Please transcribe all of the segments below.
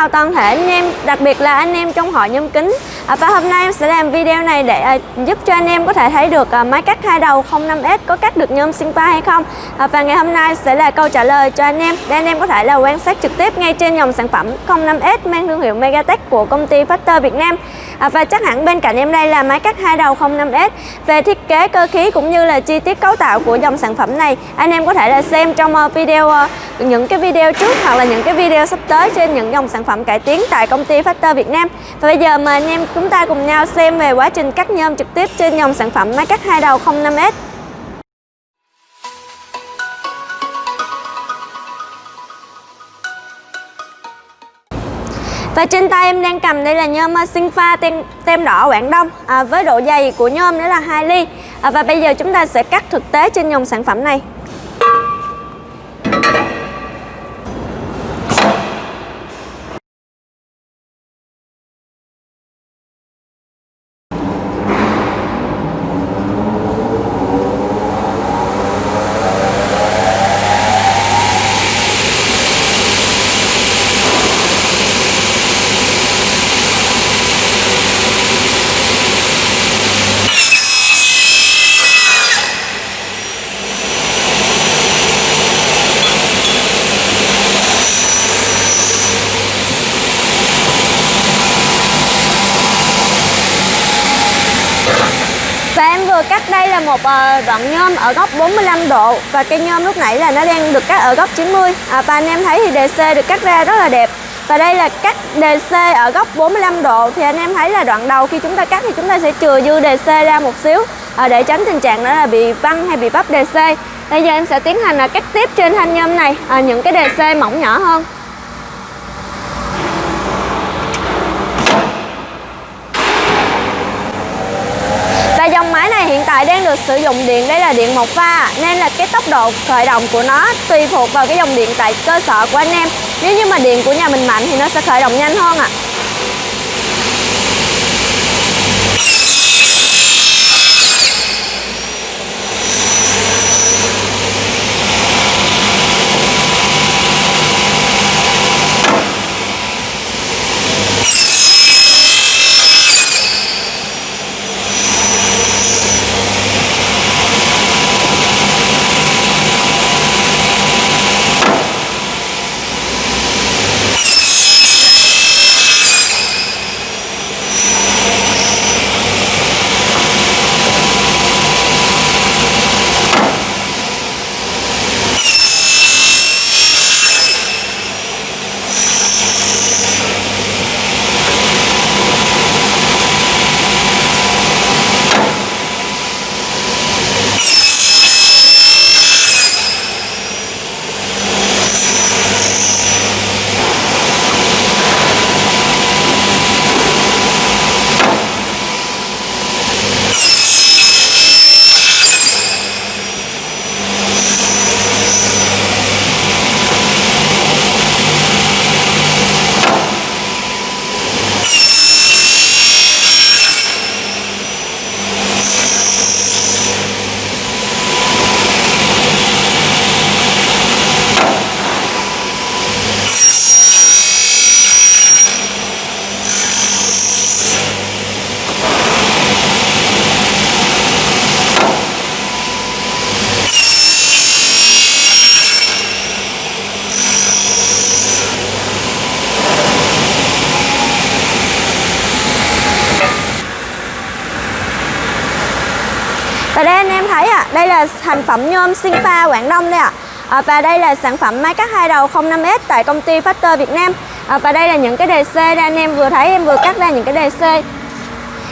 chào toàn thể anh em, đặc biệt là anh em trong hội nhâm kính à, Và hôm nay em sẽ làm video này để à, giúp cho anh em có thể thấy được à, máy cắt hai đầu 05S có cắt được nhôm Sinpa hay không. À, Và ngày hôm nay sẽ là câu trả lời cho anh em để anh em có thể là quan sát trực tiếp ngay trên dòng sản phẩm 05S mang thương hiệu Megatech của công ty Factor Việt Nam. À, Và chắc hẳn bên cạnh em đây là máy cắt hai đầu 05S Về thiết kế cơ khí cũng như là chi tiết cấu tạo của dòng sản phẩm này anh em có thể là xem trong ờ, video ờ, những cái video trước hoặc là những cái video sắp tới trên những dòng sản phẩm cải tiến tại công ty Factor Việt Nam. Và bây giờ mời anh em chúng ta cùng nhau xem về quá trình cắt nhôm trực tiếp trên dòng sản phẩm máy cắt hai đầu 05S Và trên tay em đang cầm đây là nhôm ờ, sinh pha tem, tem đỏ Quảng Đông à, với độ dày của nhôm đó là 2 ly. À, Và bây giờ chúng ta sẽ cắt thực tế trên dòng sản phẩm này Và em vừa cắt đây là một ờ, đoạn nhôm ở góc 45 độ. Và cây nhôm lúc nãy là nó đang được cắt ở góc 90 à, Và anh em thấy thì DC được cắt ra rất là đẹp. Và đây là cắt DC ở góc 45 độ. Thì anh em thấy là đoạn đầu khi chúng ta cắt thì chúng ta sẽ chừa dư DC ra một xíu. À, Để tránh tình trạng đó là bị văng hay bị bắp DC Bây giờ em sẽ tiến hành là cắt tiếp trên thanh nhôm này. À, Những cái DC mỏng nhỏ hơn Và dòng máy đang được sử dụng điện đây là điện một pha, nên là cái tốc độ khởi động của nó tùy thuộc vào cái dòng điện tại cơ sở của anh em. Nếu như mà điện của nhà mình mạnh thì nó sẽ khởi động nhanh hơn ạ. À. Và đây anh em thấy ạ, à, đây là thành phẩm nhôm Sinpa Quảng Đông đây ạ. À. À, và đây là sản phẩm máy cắt hai đầu 05S tại công ty Factor Việt Nam. À, và đây là những cái đề c đây anh em vừa thấy em vừa cắt ra những cái đề c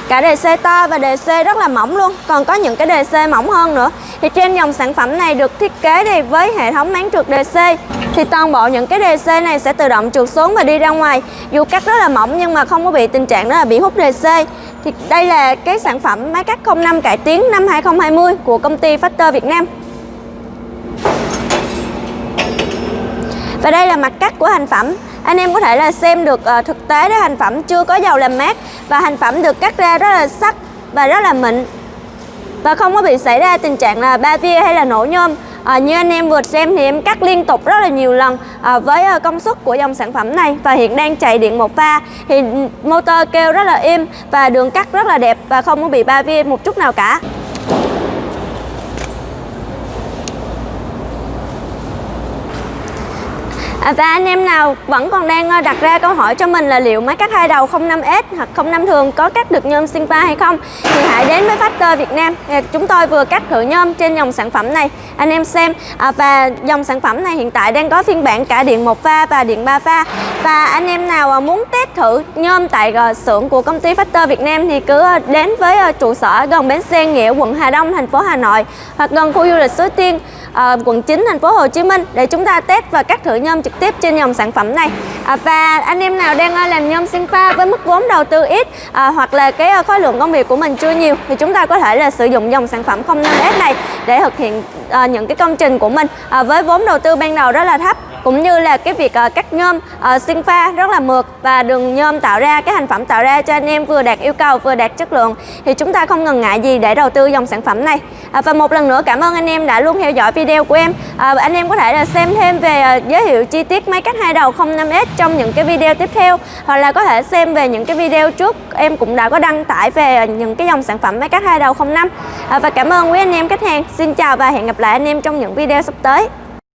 Cả DC to và DC rất là mỏng luôn, còn có những cái DC mỏng hơn nữa. Thì trên dòng sản phẩm này được thiết kế thì với hệ thống máng trượt DC thì toàn bộ những cái DC này sẽ tự động trượt xuống và đi ra ngoài. Dù cắt rất là mỏng nhưng mà không có bị tình trạng đó là bị hút DC. Thì đây là cái sản phẩm máy cắt 05 cải tiến năm 2020 của công ty Factor Việt Nam. Và đây là mặt cắt của thành phẩm. Anh em có thể là xem được uh, thực tế đó hành phẩm chưa có dầu làm mát và hành phẩm được cắt ra rất là sắc và rất là mịn. Và không có bị xảy ra tình trạng là ba via hay là nổ nhôm. À, như anh em vừa xem thì em cắt liên tục rất là nhiều lần à, với à, công suất của dòng sản phẩm này và hiện đang chạy điện một pha thì motor kêu rất là im và đường cắt rất là đẹp và không có bị ba vi một chút nào cả. À, và anh em nào vẫn còn đang ờ, đặt ra câu hỏi cho mình là liệu máy cắt hai đầu 05S hoặc 05 thường có cắt được nhôm Sinpa hay không thì hãy đến với Factor Việt Nam. Ờ, chúng tôi vừa cắt thử nhôm trên dòng sản phẩm này. Anh em xem à, và dòng sản phẩm này hiện tại đang có phiên bản cả điện một pha và điện 3 pha. Và anh em nào ờ, muốn test thử nhôm tại xưởng của công ty Factor Việt Nam thì cứ đến với trụ sở gần bến xe Nghĩa quận Hà Đông thành phố Hà Nội hoặc gần khu du lịch Suối Tiên à, quận 9 thành phố Hồ Chí Minh để chúng ta test và cắt thử nhôm trực tiếp trên dòng sản phẩm này. À, và anh em nào đang à, làm nhôm sinh pha với mức vốn đầu tư ít à, hoặc là cái à, khối lượng công việc của mình chưa nhiều thì chúng ta có thể là sử dụng dòng sản phẩm 05S này để thực hiện à, những cái công trình của mình. À, với vốn đầu tư ban đầu rất là thấp cũng như là cái việc uh, cắt nhôm uh, sinh pha rất là mượt và đường nhôm tạo ra cái thành phẩm tạo ra cho anh em vừa đạt yêu cầu vừa đạt chất lượng. Thì chúng ta không ngần ngại gì để đầu tư dòng sản phẩm này. À, và một lần nữa cảm ơn anh em đã luôn theo dõi video của em. À, anh em có thể là xem thêm về uh, giới thiệu chi tiết máy cắt hai đầu 05S trong những cái video tiếp theo. Hoặc là có thể xem về những cái video trước em cũng đã có đăng tải về ờ, những cái dòng sản phẩm máy cắt hai đầu 05 à, và cảm ơn quý anh em khách hàng. Xin chào và hẹn gặp lại anh em trong những video sắp tới.